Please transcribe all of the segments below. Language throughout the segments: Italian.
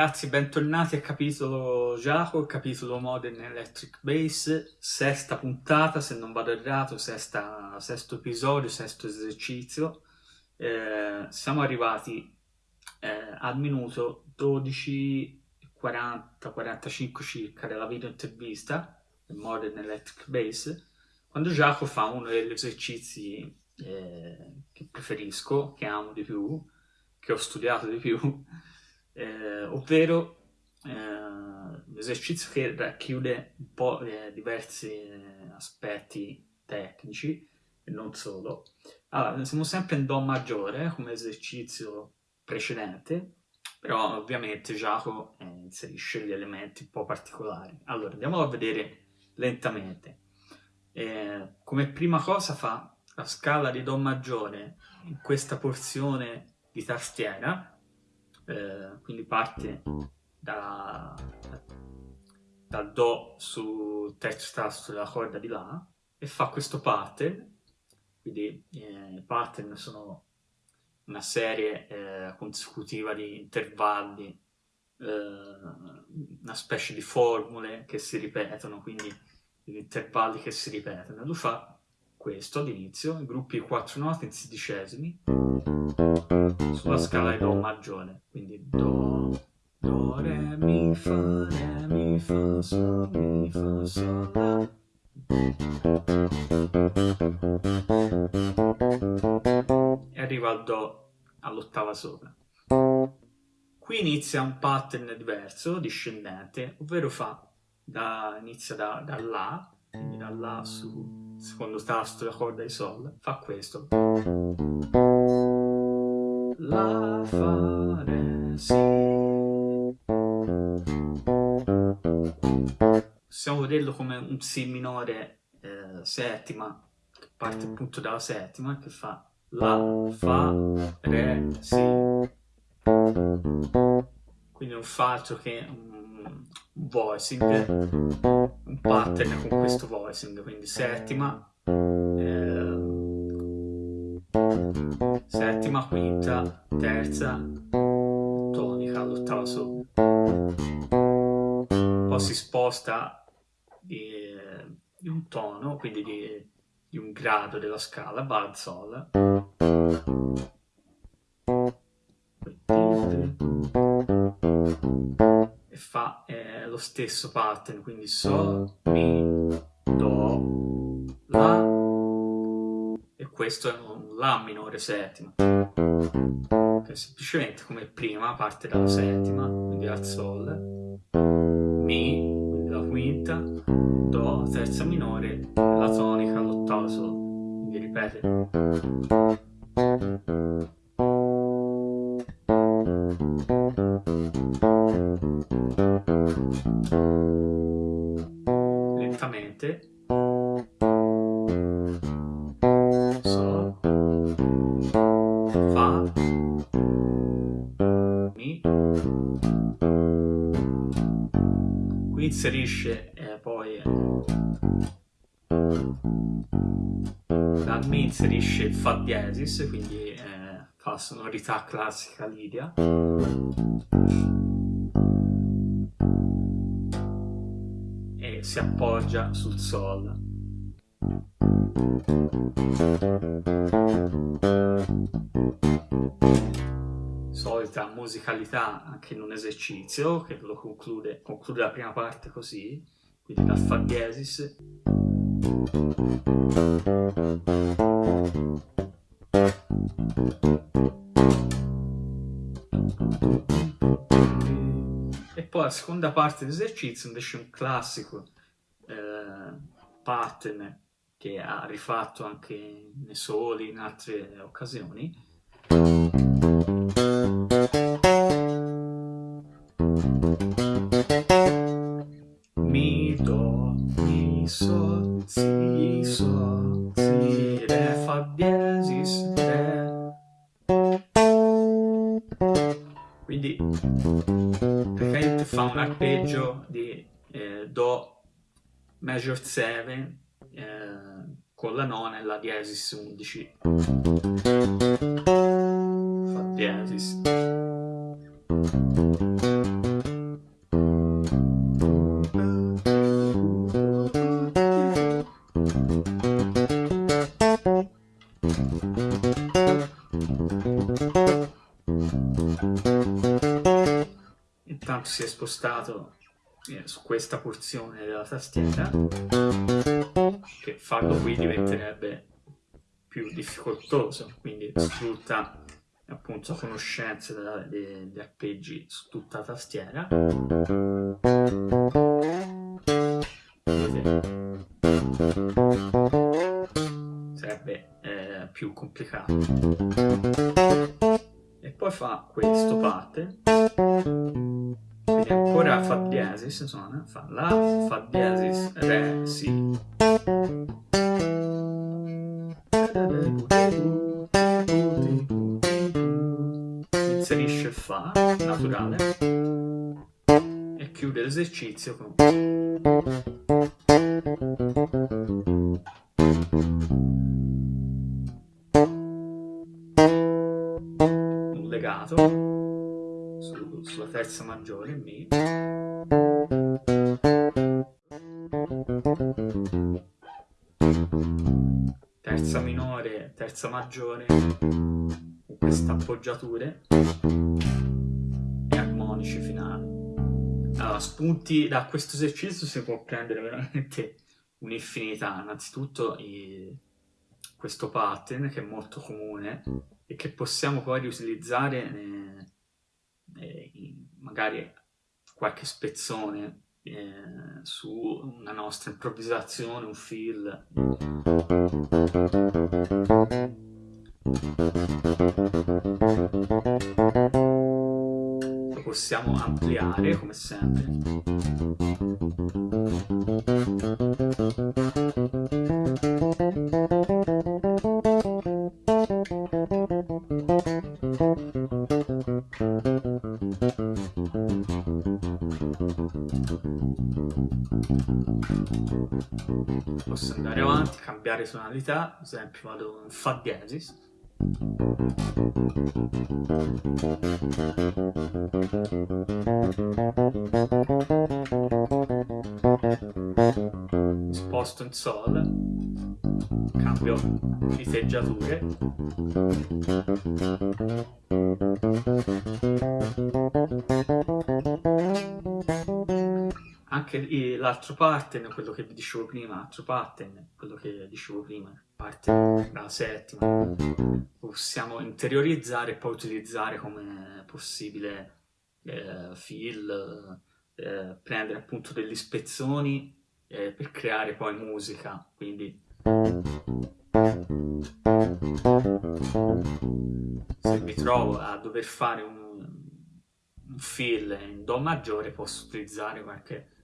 Ragazzi, bentornati a capitolo Giacomo, capitolo Modern Electric Bass, sesta puntata, se non vado errato, sesta, sesto episodio, sesto esercizio. Eh, siamo arrivati eh, al minuto 12.40-45 circa della video intervista del Modern Electric Bass, quando Giacomo fa uno degli esercizi eh, che preferisco, che amo di più, che ho studiato di più, eh, ovvero eh, l'esercizio che racchiude un po' eh, diversi eh, aspetti tecnici e non solo. Allora, siamo sempre in Do maggiore come esercizio precedente, però ovviamente Giacomo eh, inserisce gli elementi un po' particolari. Allora, andiamolo a vedere lentamente. Eh, come prima cosa fa la scala di Do maggiore in questa porzione di tastiera, eh, quindi parte da, dal Do sul terzo tasto della corda di La e fa questo pattern, quindi eh, i pattern sono una serie eh, consecutiva di intervalli, eh, una specie di formule che si ripetono, quindi gli intervalli che si ripetono. Lui fa questo all'inizio, i gruppi di quattro note in sedicesimi, sulla scala di Do maggiore, quindi Do, Do, Re, Mi, Fa, Re, Mi, Fa, Sol, Mi, Fa, Sol, La. E arriva al Do all'ottava sopra. Qui inizia un pattern diverso, discendente, ovvero fa da, inizia da, da La, quindi da La su secondo tasto della corda di Sol, fa questo. La, Fa, Re, Si. Possiamo vederlo come un Si minore eh, settima, che parte appunto dalla settima, che fa La, Fa, Re, Si. Quindi non fa altro che un voicing, un pattern con questo voicing, quindi settima, eh, settima, quinta, terza, tonica, l'ottava sopra. Poi si sposta di, di un tono, quindi di, di, un grado della scala, al sol. Stesso pattern, quindi Sol, Mi, Do, La, e questo è un La minore settima, che semplicemente come prima parte dalla settima, quindi al Sol, Mi, quindi la quinta, Do, terza minore, la tonica, l'ottava Sol, quindi ripete. Qui inserisce eh, poi eh, dal Mi inserisce il Fa diesis, quindi eh, fa sonorità classica lidia. E si appoggia sul Sol. Musicalità anche in un esercizio che lo conclude, conclude la prima parte così, quindi dal Fa diesis. E poi la seconda parte dell'esercizio invece è un classico eh, pattern che ha rifatto anche nei soli in altre occasioni. Mi, do, mi, sol, si, sol, si, re, fa, diesis, Re. Quindi praticamente fa un arpeggio di eh, Do major 7 eh, con la nona e la diesis 11. Intanto si è spostato eh, su questa porzione della tastiera che farlo qui diventerebbe più difficoltoso quindi sfrutta appunto conoscenze degli arpeggi su tutta la tastiera. Sarebbe eh, più complicato. E poi fa questo parte. Quindi ancora fa diesis suona fa la fa diesis re si. Inserisce fa naturale. E chiude l'esercizio con sulla terza maggiore Mi terza minore, terza maggiore con queste appoggiature. E armonici finali. Allora, spunti da questo esercizio si può prendere veramente un'infinità. Innanzitutto i, questo pattern che è molto comune e che possiamo poi riutilizzare ne, eh, magari qualche spezzone eh, su una nostra improvvisazione, un feel. Lo possiamo ampliare come sempre. Posso andare avanti, cambiare tonalità, ad esempio vado in Fa diesis. Sposto in Sol, cambio diteggiature. Anche l'altro pattern, quello che vi dicevo prima, l'altro pattern, quello che dicevo prima, parte dalla settima, possiamo interiorizzare e poi utilizzare come possibile eh, fill, eh, prendere appunto degli spezzoni eh, per creare poi musica, quindi se mi trovo a dover fare un, un fill in Do maggiore posso utilizzare qualche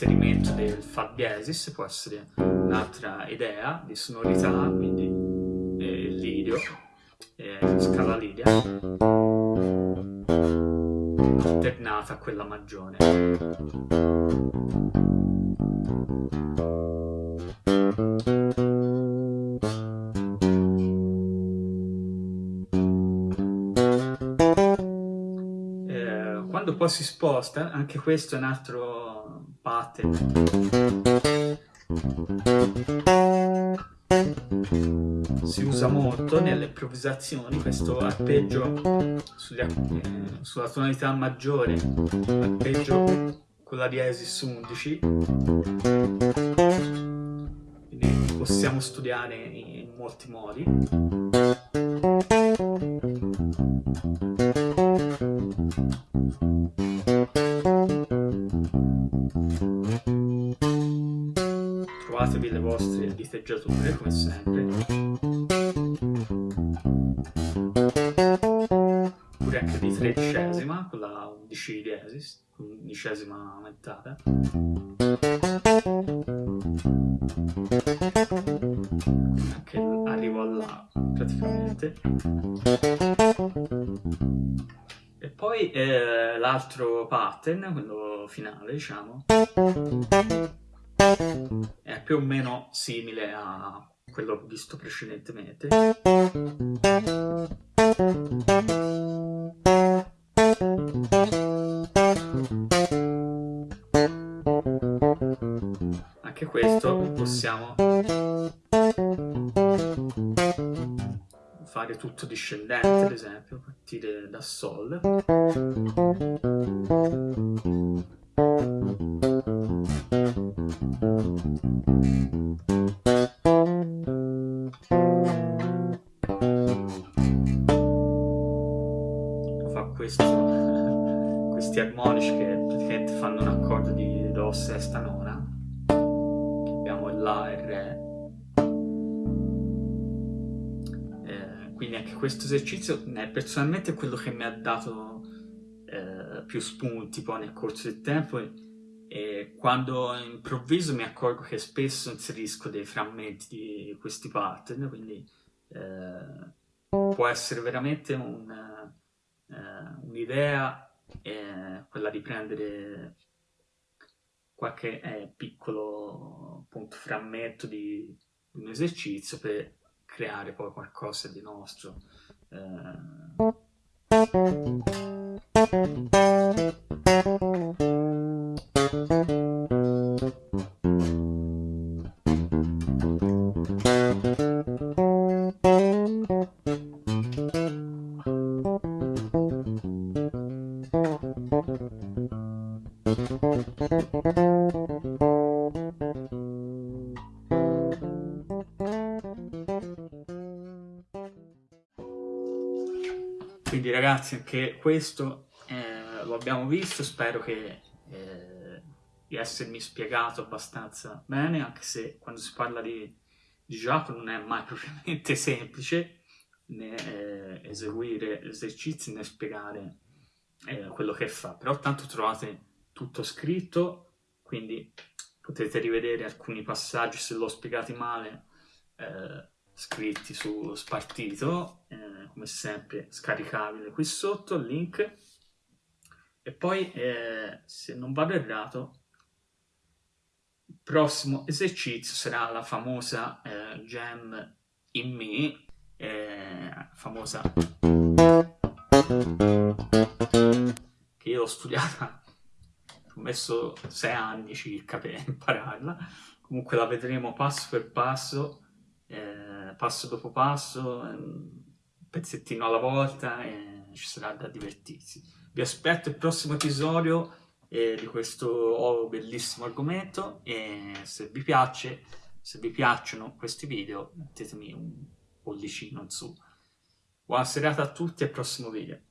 l'inserimento del Fa diesis può essere un'altra idea di sonorità, quindi eh, lidio, eh, scala lidia, alternata a quella maggiore. Eh, quando poi si sposta, anche questo è un altro pattern. Si usa molto nelle improvvisazioni questo arpeggio sugli, eh, sulla tonalità maggiore, arpeggio con la diesis 11. Quindi possiamo studiare in molti modi. trovatevi le vostre diteggiature come sempre undicesima aumentata anche arrivo là praticamente. E poi eh, l'altro pattern quello finale diciamo è più o meno simile a quello visto precedentemente questo possiamo fare tutto discendente ad esempio partire da sol. Questi armonici che praticamente fanno un accordo di Do sesta nona eh, quindi anche questo esercizio eh, personalmente è quello che mi ha dato eh, più spunti poi nel corso del tempo e, e quando improvviso mi accorgo che spesso inserisco dei frammenti di questi pattern quindi eh, può essere veramente un, eh, un'idea è quella di prendere qualche eh, piccolo appunto, frammento di, di, un esercizio per creare poi qualcosa di nostro. Eh... ragazzi anche questo eh, lo abbiamo visto, spero che, eh, di essermi spiegato abbastanza bene, anche se quando si parla di, di gioco non è mai propriamente semplice né eh, eseguire esercizi né spiegare eh, quello che fa, però tanto trovate tutto scritto, quindi potete rivedere alcuni passaggi se l'ho spiegati male eh, scritti su Spartito, eh, come sempre scaricabile qui sotto il link. E poi, eh, se non vado errato, il prossimo esercizio sarà la famosa eh, Gem in Me, eh, famosa che io ho studiata, ho messo sei anni circa per impararla, comunque la vedremo passo per passo, eh, passo dopo passo, un pezzettino alla volta e ci sarà da divertirsi. Vi aspetto il prossimo episodio eh, di questo bellissimo argomento e se vi piace, se vi piacciono questi video mettetemi un pollicino in su. Buona serata a tutti e al prossimo video.